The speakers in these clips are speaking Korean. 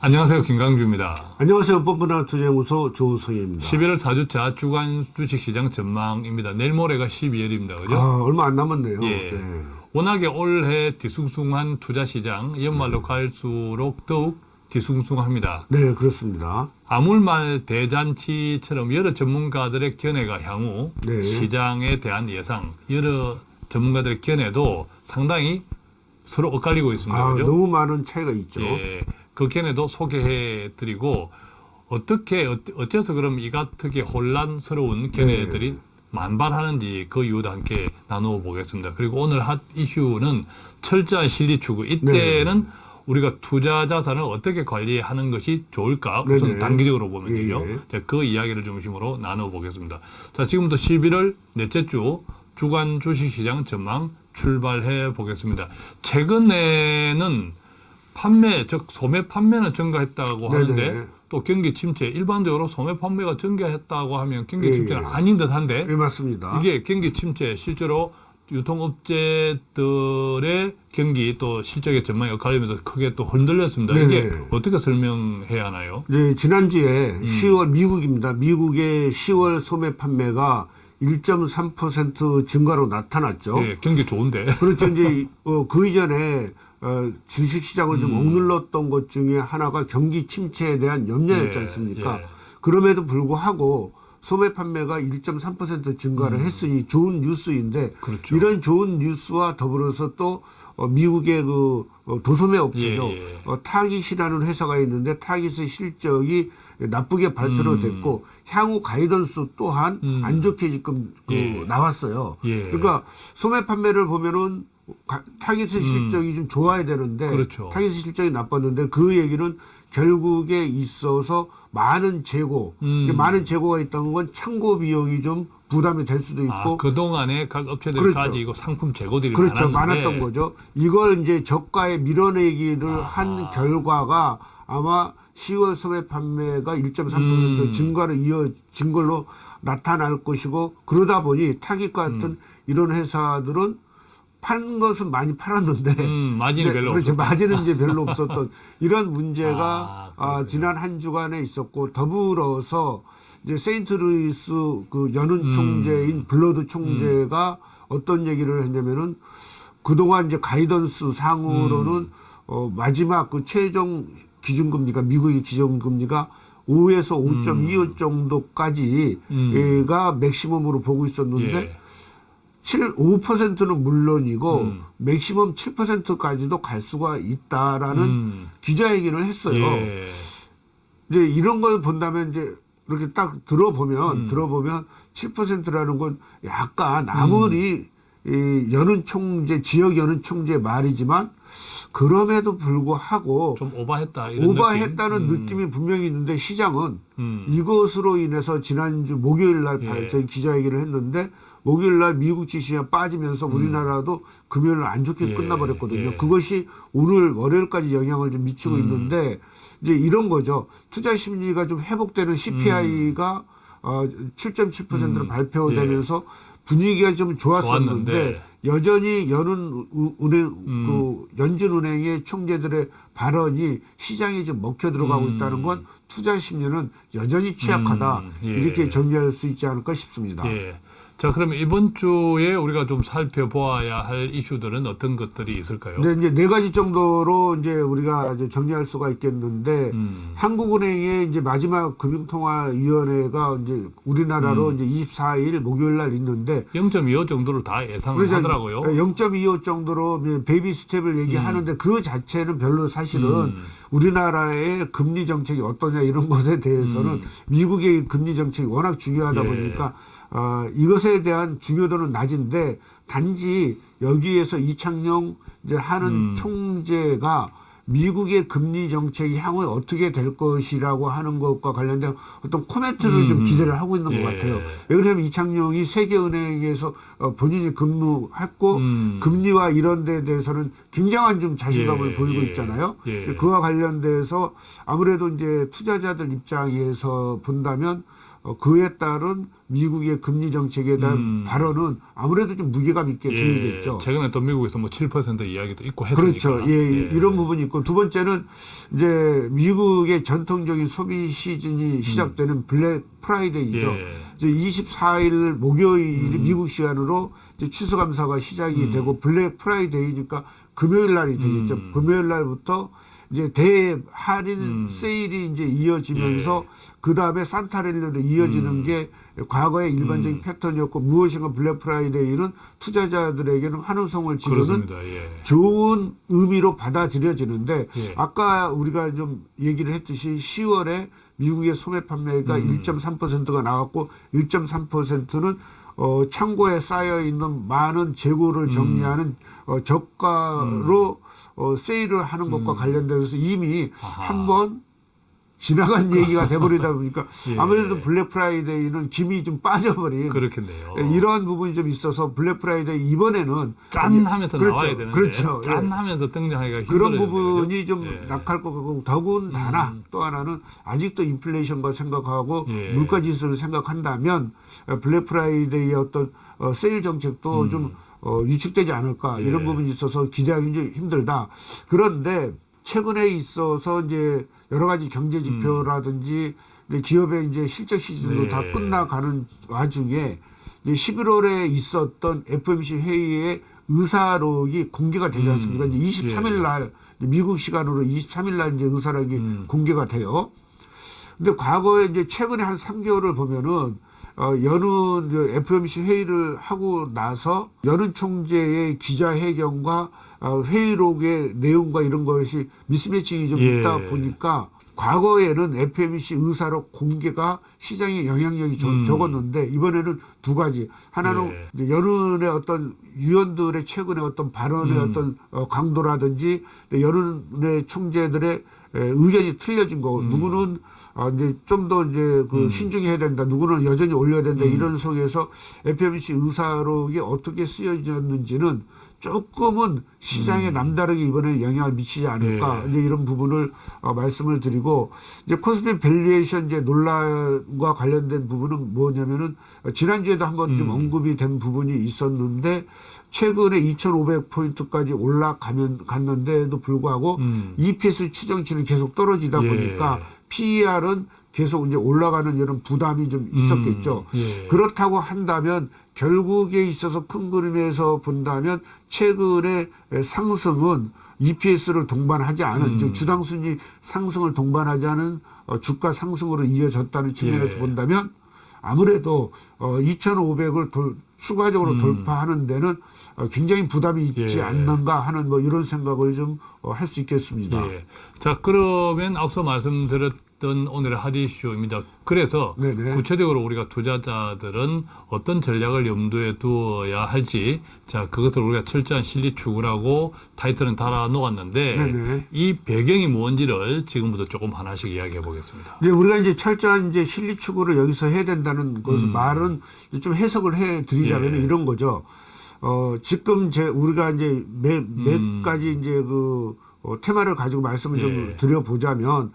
안녕하세요. 김강주입니다. 안녕하세요. 뻔뻔한 투자연구소 조성입니다. 11월 4주차 주간 주식시장 전망입니다. 내일 모레가 12월입니다. 그죠? 아, 얼마 안 남았네요. 예. 네. 워낙에 올해 뒤숭숭한 투자시장, 연말로 갈수록 더욱 뒤숭숭합니다. 네, 그렇습니다. 아물말 대잔치처럼 여러 전문가들의 견해가 향후 네. 시장에 대한 예상, 여러 전문가들의 견해도 상당히 서로 엇갈리고 있습니다. 아, 그죠? 너무 많은 차이가 있죠. 예, 그 견해도 소개해 드리고 어떻게 어- 어째서 그럼 이 같게 혼란스러운 견해들이 네. 만발하는지 그 이유도 함께 나누어 보겠습니다. 그리고 오늘 핫 이슈는 철저한 실리 추구. 이때는 네. 우리가 투자 자산을 어떻게 관리하는 것이 좋을까? 우선 네네. 단기적으로 보면 예, 되죠. 예. 자, 그 이야기를 중심으로 나누어 보겠습니다. 자, 지금부터 11월 넷째 주 주간 주식시장 전망 출발해 보겠습니다. 최근에는 판매, 즉 소매 판매는 증가했다고 네네. 하는데 또 경기 침체, 일반적으로 소매 판매가 증가했다고 하면 경기 예, 침체는 예. 아닌 듯한데 예, 맞습니다. 이게 경기 침체 실제로 유통업체들의 경기 또 실적의 전망이 엇갈리면서 크게 또 흔들렸습니다. 이게 네네. 어떻게 설명해야 하나요? 이제 지난주에 음. 10월 미국입니다. 미국의 10월 소매 판매가 1.3% 증가로 나타났죠. 예, 경기 좋은데. 그렇죠. 이제 어, 그 이전에 어, 주식 시장을 좀 음. 억눌렀던 것 중에 하나가 경기 침체에 대한 염려였지 예, 않습니까? 예. 그럼에도 불구하고 소매 판매가 1.3% 증가를 했으니 좋은 뉴스인데 음. 그렇죠. 이런 좋은 뉴스와 더불어서 또 어, 미국의 그 어, 도소매 업체죠. 예, 예. 어, 타깃이라는 회사가 있는데 타깃의 실적이 나쁘게 발표로 음. 됐고 향후 가이던스 또한 음. 안 좋게 지금 그 예. 나왔어요. 예. 그러니까 소매 판매를 보면은 가- 타깃의 실적이 좀 좋아야 되는데 음. 그렇죠. 타깃의 실적이 나빴는데 그 얘기는 결국에 있어서 많은 재고 음. 많은 재고가 있다는 건 창고 비용이 좀 부담이 될 수도 있고 아, 그동안에 각 업체들이 그렇죠. 가지고 상품 재고들이 그렇죠. 많았는데 많았던 거죠. 이걸 이제 저가에 밀어내기를 아하. 한 결과가 아마 10월 소매 판매가 1.3% 음. 증가로 이어진 걸로 나타날 것이고 그러다 보니 타깃 같은 음. 이런 회사들은 파는 것은 많이 팔았는데 음, 마진이 별로 그렇죠. 마진은 이제 별로 없었던 이런 문제가 아, 아. 지난 한 주간에 있었고 더불어서 이제 세인트루이스 그 연은 음. 총재인 불러드 총재가 어떤 얘기를 했냐면은 그동안 이제 가이던스 상으로는 음. 어, 마지막 그 최종 기준금리가 미국의 기준금리가 5에서 5.25 정도까지가 음. 맥시멈으로 보고 있었는데 예. 7, 5%는 물론이고 음. 맥시멈 7%까지도 갈 수가 있다라는 음. 기자회견을 했어요. 예. 이제 이런 걸 본다면 이제 이렇게 딱 들어보면 음. 들어보면 7%라는 건 약간 아무리 음. 이 연은 총재 지역 연은 총재 말이지만 그럼에도 불구하고 좀 오바했다 오바했다는 느낌? 음. 느낌 이 분명히 있는데 시장은 음. 이것으로 인해서 지난주 목요일 날 예. 저희 기자회견을 했는데 목요일 날 미국 지시가 빠지면서 우리나라도 금요일 날 안 좋게 음. 예, 끝나버렸거든요. 예. 그것이 오늘 월요일까지 영향을 좀 미치고 음. 있는데 이제 이런 거죠. 투자 심리가 좀 회복되는 CPI가 어, 7.7%로 음. 발표되면서 분위기가 좀 좋았었는데 좋았는데. 여전히 연은 우- 은행 음. 그 연준은행의 총재들의 발언이 시장에 좀 먹혀 들어가고 음. 있다는 건 투자 심리는 여전히 취약하다 음, 예. 이렇게 정리할 수 있지 않을까 싶습니다. 예. 자, 그럼 이번 주에 우리가 좀 살펴보아야 할 이슈들은 어떤 것들이 있을까요? 근데 이제 네 가지 정도로 이제 우리가 이제 정리할 수가 있겠는데 음. 한국은행의 이제 마지막 금융통화위원회가 이제 우리나라로 음. 이제 24일 목요일 날 있는데 0.25 정도를 다 예상을 그래서 하더라고요. 0.25 정도로 baby step을 얘기하는데 그 자체는 별로 사실은 음. 우리나라의 금리 정책이 어떠냐 이런 것에 대해서는 음. 미국의 금리 정책이 워낙 중요하다 예. 보니까 어, 이것에 대한 중요도는 낮은데 단지 여기에서 이창용 이제 하는 음. 총재가 미국의 금리 정책이 향후에 어떻게 될 것이라고 하는 것과 관련된 어떤 코멘트를 좀 음. 기대를 하고 있는 예. 것 같아요. 왜 그러냐면 이창용이 세계은행에서 어, 본인이 근무했고 음. 금리와 이런 데에 대해서는 굉장한 좀 자신감을 예, 보이고 예, 있잖아요. 예. 그와 관련돼서 아무래도 이제 투자자들 입장에서 본다면 어, 그에 따른 미국의 금리 정책에 대한 음. 발언은 아무래도 좀 무게감 있게 들리겠죠. 최근에 또 미국에서 뭐 7% 이야기도 있고 했으니까. 그렇죠. 예, 이런 부분이 있고 두 번째는 이제 미국의 전통적인 소비 시즌이 시작되는 블랙 프라이데이죠. 음. 예. 이제 24일 목요일 음. 미국 시간으로 이제 추수감사가 시작이 되고 블랙 프라이데이니까 금요일 날이 되겠죠. 음. 금요일 날부터 이제 대할인 음. 세일이 이제 이어지면서 예. 그 다음에 산타랠리로 이어지는 음. 게 과거의 일반적인 음. 패턴이었고 무엇인가 블랙 프라이데이는 투자자들에게는 환호성을 지르는. 예. 좋은 의미로 받아들여지는데 예. 아까 우리가 좀 얘기를 했듯이 10월에 미국의 소매 판매가 음. 1.3%가 나왔고 1.3%는 어, 창고에 쌓여 있는 많은 재고를 음. 정리하는 어, 저가로 어, 세일을 하는 것과 음. 관련돼서 이미. 한번 지나간 얘기가 돼버리다 보니까 예. 아무래도 블랙 프라이데이는 김이 좀 빠져버린 그렇겠네요. 예, 이러한 부분이 좀 있어서 블랙 프라이데이 이번에는 짠 하면서 그렇죠. 나와야 되는데 그렇죠. 짠 예. 하면서 등장하기가 그런. 부분이 좀 예. 약할 것 같고 더군다나 음. 또 하나는 아직도 인플레이션과 생각하고 예. 물가 지수를 생각한다면 어, 블랙 프라이데이의 어떤 어, 세일 정책도 음. 좀 어, 위축되지 않을까 예. 이런 부분이 있어서 기대하기 좀 힘들다. 그런데 최근에 있어서 이제 여러 가지 경제 지표라든지 이제 기업의 이제 실적 시즌도 네. 다 끝나가는 와중에 이제 11월에 있었던 FOMC 회의의 의사록이 공개가 되지 음. 않습니까? 이제 23일 예. 날 이제 미국 시간으로 23일 날 이제 의사록이 음. 공개가 돼요. 근데 과거에 이제 최근에 한 3개월을 보면은 어, 연은 FMC 회의를 하고 나서 연은 총재의 기자회견과 어, 회의록의 내용과 이런 것이 미스매칭이 좀 예. 있다 보니까 과거에는 FMC 의사록 공개가 시장에 영향력이 좀 음. 적었는데 이번에는 두 가지 하나는 예. 연은의 어떤 위원들의 최근의 어떤 발언의 음. 어떤 어, 강도라든지 연은의 총재들의 에, 의견이 틀려진 거고 음. 누구는 아, 이제 좀 더 이제 그 음. 신중해야 된다. 누구는 여전히 올려야 된다. 음. 이런 속에서 FOMC 의사록이 어떻게 쓰여졌는지는 조금은 시장에 음. 남다르게 이번에 영향을 미치지 않을까 예. 이제 이런 부분을 어, 말씀을 드리고 이제 코스피 valuation 이제 논란과 관련된 부분은 뭐냐면은 어, 지난주에도 한번 좀 음. 언급이 된 부분이 있었는데 최근에 2,500포인트까지 올라가면 갔는데도 불구하고 음. EPS 추정치는 계속 떨어지다 예. 보니까 PER은 계속 이제 올라가는 이런 부담이 좀 있었겠죠. 음. 예. 그렇다고 한다면 결국에 있어서 큰 그림에서 본다면 최근의 상승은 EPS를 동반하지 않은 음. 즉 주당 순위 상승을 동반하지 않은 어, 주가 상승으로 이어졌다는 측면에서 예. 본다면 아무래도 어, 2,500을 돌, 추가적으로 음. 돌파하는 데는 어, 굉장히 부담이 있지 예. 않는가 하는 뭐 이런 생각을 좀 할 수 있겠습니다. 예. 자, 그러면 앞서 말씀드렸 던 오늘의 핫 이슈입니다. 그래서 네네. 구체적으로 우리가 투자자들은 어떤 전략을 염두에 두어야 할지, 자, 그것을 우리가 철저한 실리 추구라고 타이틀은 달아 놓았는데, 네네. 이 배경이 뭔지를 지금부터 조금 하나씩 이야기해 보겠습니다. 이제 우리가 이제 철저한 이제 실리 추구를 여기서 해야 된다는 것을 음. 말은 좀 해석을 해 드리자면 예. 이런 거죠. 어, 지금 제 우리가 이제 몇, 몇 음. 가지 이제 그 어, 테마를 가지고 말씀을 좀 예. 드려보자면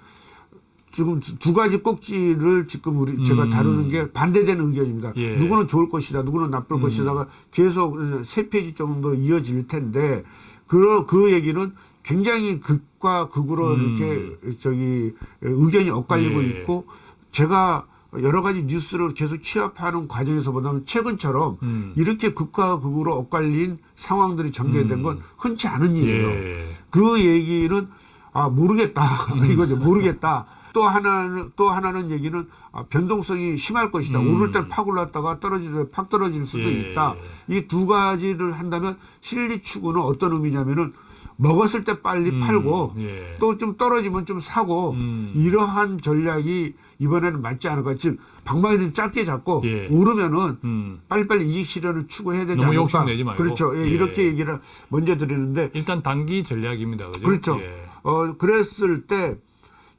지금 두- 두 가지 꼭지를 지금 우리 제가 음. 다루는 게 반대되는 의견입니다. 예. 누구는 좋을 것이다, 누구는 나쁠 음. 것이다가 계속 세 페이지 정도 이어질 텐데 그, 그 얘기는 굉장히 극과 극으로 음. 이렇게 저기 의견이 엇갈리고 예. 있고 제가 여러 가지 뉴스를 계속 취합하는 과정에서 보면 최근처럼 음. 이렇게 극과 극으로 엇갈린 상황들이 전개된 음. 건 흔치 않은 일이에요. 예. 그 얘기는 아 모르겠다 이거죠 모르겠다. 또 하나는 또 하나는 얘기는 아, 변동성이 심할 것이다. 음. 오를 땐팍 올랐다가 떨어질 때팍 떨어질 수도 예. 있다. 이 두 가지를 한다면 실리 추구는 어떤 의미냐면은 먹었을 때 빨리 음. 팔고 예. 또좀 떨어지면 좀 사고 음. 이러한 전략이 이번에는 맞지 않을까. 즉 방망이를 짧게 잡고 예. 오르면은 음. 빨리빨리 이익 실현을 추구해야 되지 않을까. 욕심내지 말고. 그렇죠. 예, 예. 이렇게 얘기를 먼저 드리는데 일단 단기 전략입니다. 그죠? 그렇죠. 예. 어, 그랬을 때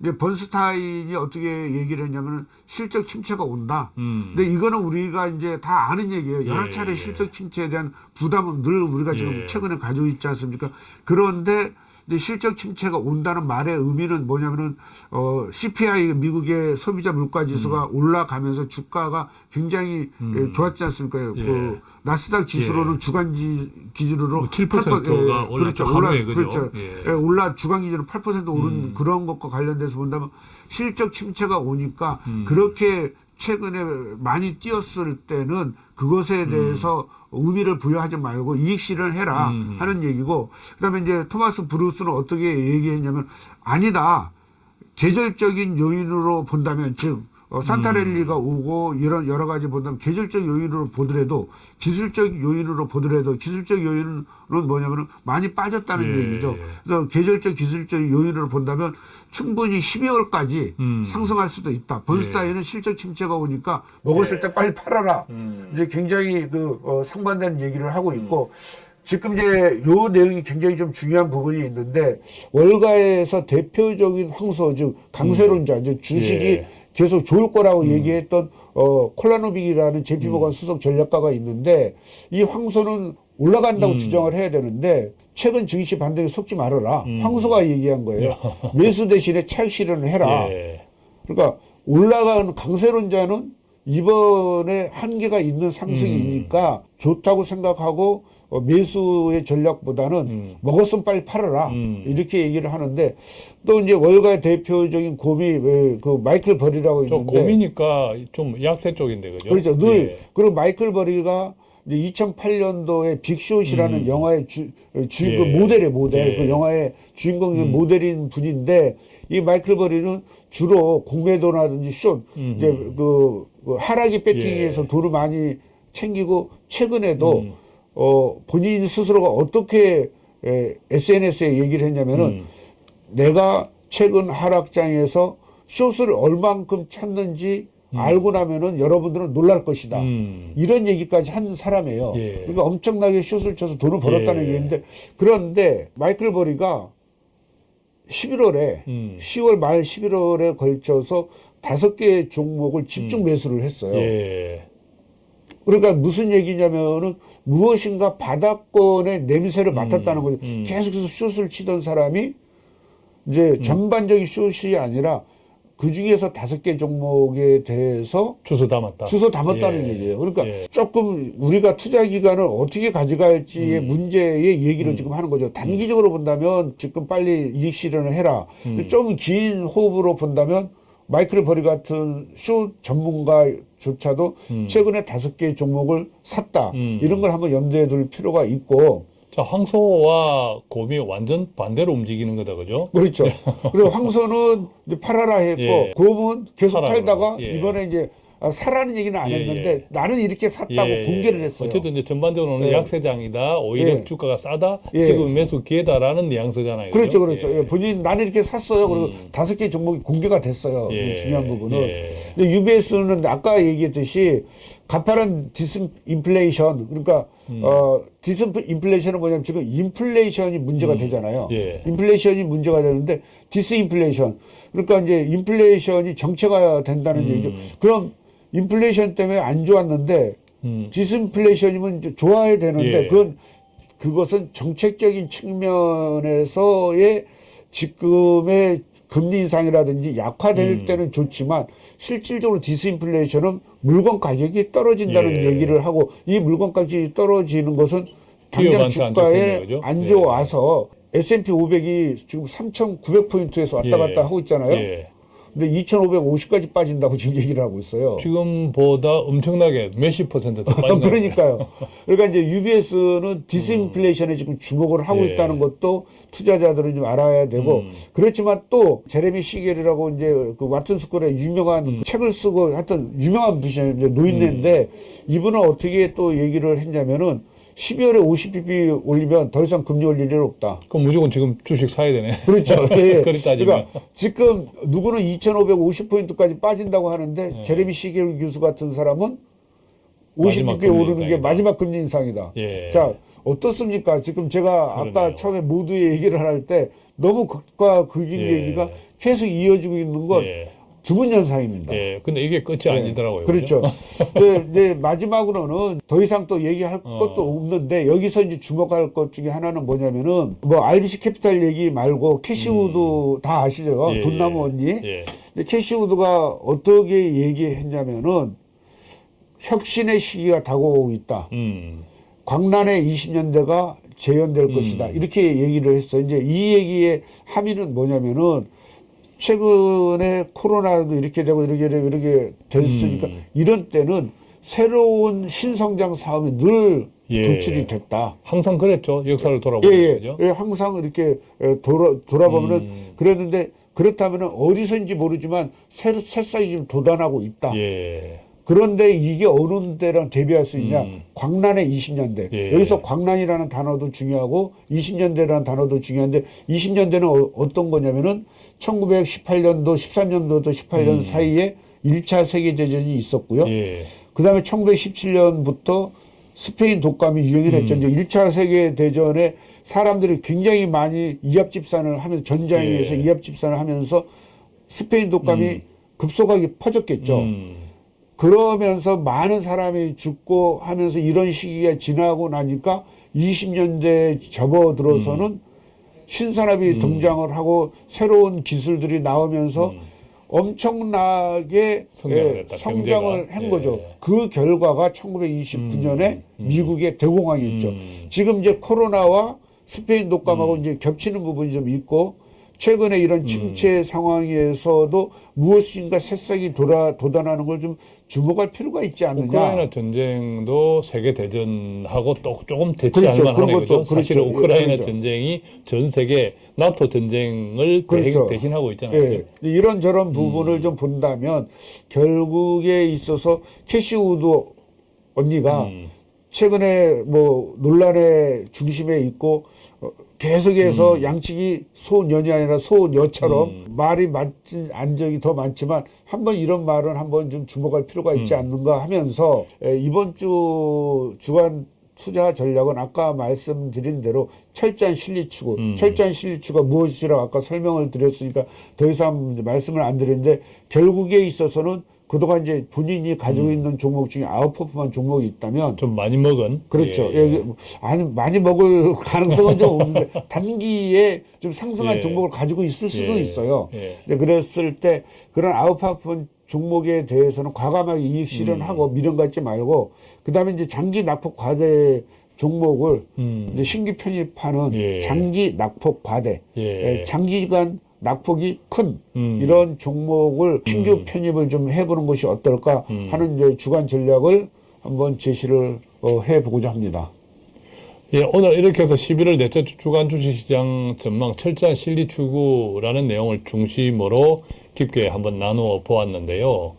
이제 번스타인이 어떻게 얘기를 했냐면 실적 침체가 온다. 음. 근데 이거는 우리가 이제 다 아는 얘기예요. 여러 예, 차례 예. 실적 침체에 대한 부담은 늘 우리가 지금 예. 최근에 가지고 있지 않습니까? 그런데 근데 실적 침체가 온다는 말의 의미는 뭐냐면은 어 CPI 미국의 소비자 물가 지수가 올라가면서 주가가 굉장히 예, 좋았지 않습니까? 음. 예. 그 나스닥 지수로는 주간 지 기준으로 뭐7% 8%, 가 올랐죠. 하루에, 그죠? 그렇죠. 예. 예, 올라 주간 기준으로 8% 오른 음. 그런 것과 관련돼서 본다면 실적 침체가 오니까 음. 그렇게 최근에 많이 뛰었을 때는 그것에 대해서 의미를 부여하지 말고 이익 실현해라 음. 하는 얘기고 그다음에 이제 토마스 브루스는 어떻게 얘기했냐면 아니다 계절적인 요인으로 본다면 즉 어, 산타랠리가 오고 이런 여러 가지 본다면 계절적 요인으로 보더라도 기술적 요인으로 보더라도 기술적 요인은 뭐냐면은 많이 빠졌다는 예. 얘기죠. 그래서 계절적 기술적 요인으로 본다면 충분히 12월까지 음. 상승할 수도 있다. 번스타인은 실적 침체가 오니까 예. 먹었을 때 빨리 팔아라. 음. 이제 굉장히 그 어, 상반되는 얘기를 하고 있고 지금 이제 요 내용이 굉장히 좀 중요한 부분이 있는데 월가에서 대표적인 황소 즉 강세론자 즉 주식이 예. 계속 좋을 거라고 얘기했던 어 콜라노빅이라는 JP 모건 수석 전략가가 있는데 이 황소는 올라간다고 음. 주장을 해야 되는데 최근 증시 반등에 속지 말아라. 음. 황소가 얘기한 거예요. 매수 대신에 차익 실현을 해라. 예. 그러니까 올라가는 강세론자는 이번에 한계가 있는 상승이니까 좋다고 생각하고 어, 매수의 전략보다는 음. 먹었으면 빨리 팔아라 음. 이렇게 얘기를 하는데 또 이제 월가의 대표적인 곰이 에, 그 마이클 버리라고 저 있는데 고미니까 좀 약세 쪽인데 그죠? 그렇죠 늘 예. 그리고 마이클 버리가 이제 2008년도에 빅숏이라는 음. 영화의 주, 주 예. 그 모델의 모델 예. 그 영화의 주인공이 음. 모델인 분인데 이 마이클 버리는 주로 공매도라든지 숏 음흠. 이제 그, 그 하락이 배팅에서 예. 돈을 많이 챙기고 최근에도 음. 어 본인 스스로가 어떻게 에, SNS에 얘기를 했냐면은 음. 내가 최근 하락장에서 숏을 얼만큼 찼는지 알고 나면은 여러분들은 놀랄 것이다. 음. 이런 얘기까지 한 사람이에요. 예. 그러니까 엄청나게 숏을 쳐서 돈을 벌었다는 예. 얘기인데 그런데 마이클 버리가 11월에 음. 10월 말 11월에 걸쳐서 다섯 개의 종목을 집중 매수를 했어요. 음. 예. 그러니까 무슨 얘기냐면은 무엇인가 바닥권의 냄새를 맡았다는 거죠. 음. 계속해서 숏을 치던 사람이 이제 전반적인 숏이 아니라 그 중에서 다섯 개 종목에 대해서 주소 담았다. 주소 담았다는 예. 얘기예요. 그러니까 예. 조금 우리가 투자 기간을 어떻게 가져갈지의 음. 문제의 얘기를 지금 하는 거죠. 단기적으로 본다면 지금 빨리 이익 실현을 해라. 음. 좀긴 호흡으로 본다면 마이클 버리 같은 쇼 전문가조차도 음. 최근에 다섯 개 종목을 샀다. 음. 이런 걸 한번 염두에 둘 필요가 있고 자, 황소와 곰이 완전 반대로 움직이는 거다, 그죠? 그렇죠. 그리고 황소는 이제 팔아라 했고 예. 곰은 계속 팔다가. 예. 이번에 이제 아, 사라는 얘기는 안 예, 했는데 예. 나는 이렇게 샀다고 예, 공개를 예. 했어요. 어쨌든 이제 전반적으로는 예. 약세장이다. 오히려 예. 주가가 싸다. 예. 지금 매수 기회다라는 뉘앙스잖아요. 그렇죠, 그죠? 그렇죠. 예, 본인 나는 이렇게 샀어요. 그리고 음. 다섯 개 종목이 공개가 됐어요. 예. 중요한 부분은. 예. 근데 UBS는 아까 얘기했듯이 가파른 디스인플레이션 그러니까 음. 어 디스인플레이션은 뭐냐면 지금 인플레이션이 문제가 되잖아요. 예. 인플레이션이 문제가 되는데 디스인플레이션 그러니까 이제 인플레이션이 정체가 된다는 음. 얘기죠. 그럼 인플레이션 때문에 안 좋았는데 음. 디스인플레이션이면 좋아야 되는데 예. 그건 그것은 정책적인 측면에서의 지금의 금리 인상이라든지 약화될 음. 때는 좋지만 실질적으로 디스인플레이션은 물건 가격이 떨어진다는 예. 얘기를 하고 이 물건 가격이 떨어지는 것은 당장 주가에? 안 예. 좋아서 S&P 500이 지금 3,900포인트에서 왔다 예. 갔다 하고 있잖아요. 예. 근데 2,550까지 빠진다고 지금 얘기를 하고 있어요. 지금보다 엄청나게 몇십 퍼센트 더 빠진 거 그러니까요. 그러니까 이제 UBS는 디스인플레이션에 지금 주목을 하고 예. 있다는 것도 투자자들은 좀 알아야 되고 음. 그렇지만 또 제레미 시겔이라고 이제 그 와튼 스쿨의 유명한 음. 책을 쓰고 하여튼 유명한. 이제 노인네인데 이분은 어떻게 또 얘기를 했냐면은 12월에 50bp 올리면 더 이상 금리 올릴 일 없다. 그럼 무조건 지금 주식 사야 되네. 그렇죠. 예. 그러니까 지금 누구는 2,550포인트까지 빠진다고 하는데 예. 제레미 시겔 교수 같은 사람은 마지막 50bp 금리 오르는 게 인상이다. 마지막 금리 인상이다. 예. 자, 어떻습니까? 지금 제가 아까 그러네요. 처음에 모두에 얘기를 할 때 너무 극과 극인 예. 얘기가 계속 이어지고 있는 건 예. 드문 현상입니다. 예. 근데 이게 끝이 네. 아니더라고요. 그렇죠. 네, 네, 마지막으로는 더 이상 또 얘기할 어. 것도 없는데 여기서 이제 주목할 것 중에 하나는 뭐냐면은 뭐 RBC 캐피탈 얘기 말고 캐시우드 다 아시죠? 음. 예, 돈나무 예. 언니. 예. 근데 캐시우드가 어떻게 얘기했냐면은 혁신의 시기가 다가오고 있다. 음. 광란의 20년대가 재현될 음. 것이다. 이렇게 얘기를 했어. 이제 이 얘기의 함의는 뭐냐면은 최근에 코로나도 이렇게 되고 이렇게 되고 이렇게 됐으니까 음. 이런 때는 새로운 신성장 사업이 늘 예. 도출이 됐다. 항상 그랬죠. 역사를 예, 돌아보면 예, 그죠? 예, 항상 이렇게 에, 돌아, 돌아보면은 음. 그랬는데 그렇다면은 어디서인지 모르지만 새, 새싹이 지금 돋아나고 있다. 예. 그런데 이게 어느 때랑 대비할 수 있냐? 음. 광란의 20년대. 예. 여기서 광란이라는 단어도 중요하고 20년대라는 단어도 중요한데 20년대는 어, 떤 거냐면은 1918년도, 13년도부터 18년 음. 사이에 1차 세계대전이 있었고요. 예. 그 다음에 1917년부터 스페인 독감이 유행을 했죠. 음. 이제 1차 세계대전에 사람들이 굉장히 많이 이합집산을 하면서 전장에 예. 이합집산을 하면서 스페인 독감이 음. 급속하게 퍼졌겠죠. 음. 그러면서 많은 사람이 죽고 하면서 이런 시기가 지나고 나니까 20년대 접어들어서는 신산업이 음. 등장을 하고 새로운 기술들이 나오면서 음. 엄청나게 성장을 예, 성장을 경제가. 한 예. 거죠. 그 결과가 1929년에 음. 미국의 대공황이었죠. 음. 지금 이제 코로나와 스페인 독감하고 음. 이제 겹치는 부분이 좀 있고 최근에 이런 음. 침체 상황에서도 무엇인가 새싹이 돌아 돋아나는 걸 좀 주목할 필요가 있지 않느냐. 우크라이나 전쟁도 세계 대전하고 또 조금 대치할 그렇죠. 그런. 것도 사실 그렇죠. 우크라이나 그렇죠. 전쟁이 전 세계 나토 전쟁을 그렇죠. 대신하고 있잖아요. 예, 이런 저런 부분을 음. 좀 본다면 결국에 있어서 캐시 우드 언니가 음. 최근에 뭐 논란의 중심에 있고 어, 계속해서 양치기 소년이 아니라 소녀처럼 음. 말이 맞진 적이 더 많지만 한번 이런 말은 한번 좀 주목할 필요가 있지 음. 않는가 하면서 에, 이번 주 주간 투자 전략은 아까 말씀드린 대로 철저한 실리 추구, 음. 철저한 실리추가 무엇이라고 아까 설명을 드렸으니까 더 이상 말씀을 안 드리는데 결국에 있어서는 그동안 이제 본인이 가지고 있는 종목 중에 아웃퍼포먼 종목이 있다면 좀 많이 먹은 그렇죠. 예, 예, 예. 아니 많이 먹을 가능성은 좀 없는데 단기에 좀 상승한 예. 종목을 가지고 있을 수도 예. 있어요. 예. 그랬을 때 그런 아웃파폰 종목에 대해서는 과감하게 이익 실현하고 음. 미련 갖지 말고 그다음에 이제 장기 낙폭 과대 종목을 음. 이제 신규 편입하는 예. 장기 낙폭 과대, 장기간 낙폭이 큰 음. 이런 종목을 신규 음. 편입을 좀 해보는 것이 어떨까 음. 하는 이제 주간 전략을 한번 제시를 어, 해보고자 합니다. 예, 오늘 이렇게 해서 11월 넷째 주 주간 주식시장 전망 철저한 실리 추구라는 내용을 중심으로 깊게 한번 나누어 보았는데요.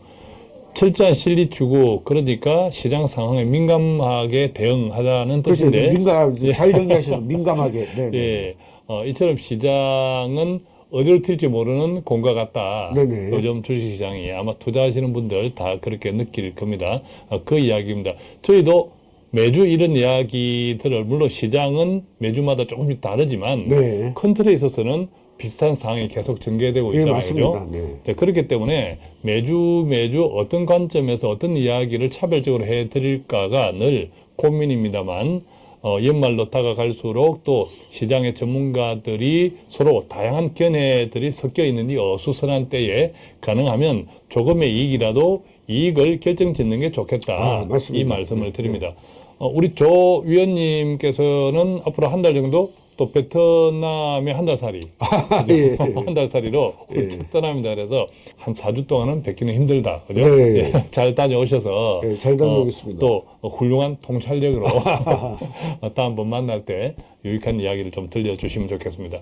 철저한 실리 추구, 그러니까 시장 상황에 민감하게 대응하자는 그렇죠. 뜻인데, 민감 잘 정리하셔서 민감하게. 네, 네. 예, 어, 이처럼 시장은 어디로 튈지 모르는 공과 같다. 네네. 요즘 주식시장이 아마 투자하시는 분들 다 그렇게 느낄 겁니다. 어, 그 이야기입니다. 저희도 매주 이런 이야기들을 물론 시장은 매주마다 조금씩 다르지만 네. 큰 틀에 있어서는 비슷한 상황이 계속 전개되고 예, 있잖아요. 네. 네, 그렇기 때문에 매주 매주 어떤 관점에서 어떤 이야기를 차별적으로 해드릴까가 늘 고민입니다만 어, 연말로 다가갈수록 또 시장의 전문가들이 서로 다양한 견해들이 섞여 있는 이 어수선한 때에 가능하면 조금의 이익이라도 이익을 결정짓는 게 좋겠다. 아, 맞습니다. 이 말씀을 네, 드립니다. 어, 우리 조 위원님께서는 앞으로 한 달 정도 또 베트남에 한달 살이 예. 한 달 살이로 예. 훌쩍 떠납니다. 그래서 한 4주 동안은 뵙기는 힘들다. 그죠? 네. 예, 잘 다녀오셔서 예, 잘 다녀오겠습니다. 어, 또 훌륭한 통찰력으로 어, 다음번 만날 때 유익한 이야기를 좀 들려주시면 좋겠습니다.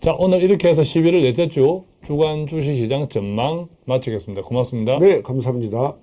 자, 오늘 이렇게 해서 11월 넷째 주 주간 주식시장 전망 마치겠습니다. 고맙습니다. 네, 감사합니다.